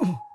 Oh.